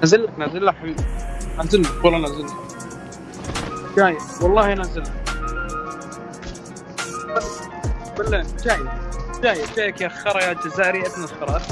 نازل لك نازل لك حبيبي. نازل لك والله نازل لك. جاي والله نازل لك. بالله جاي جاي جايك يا خرا يا جزائري ابن الخرا.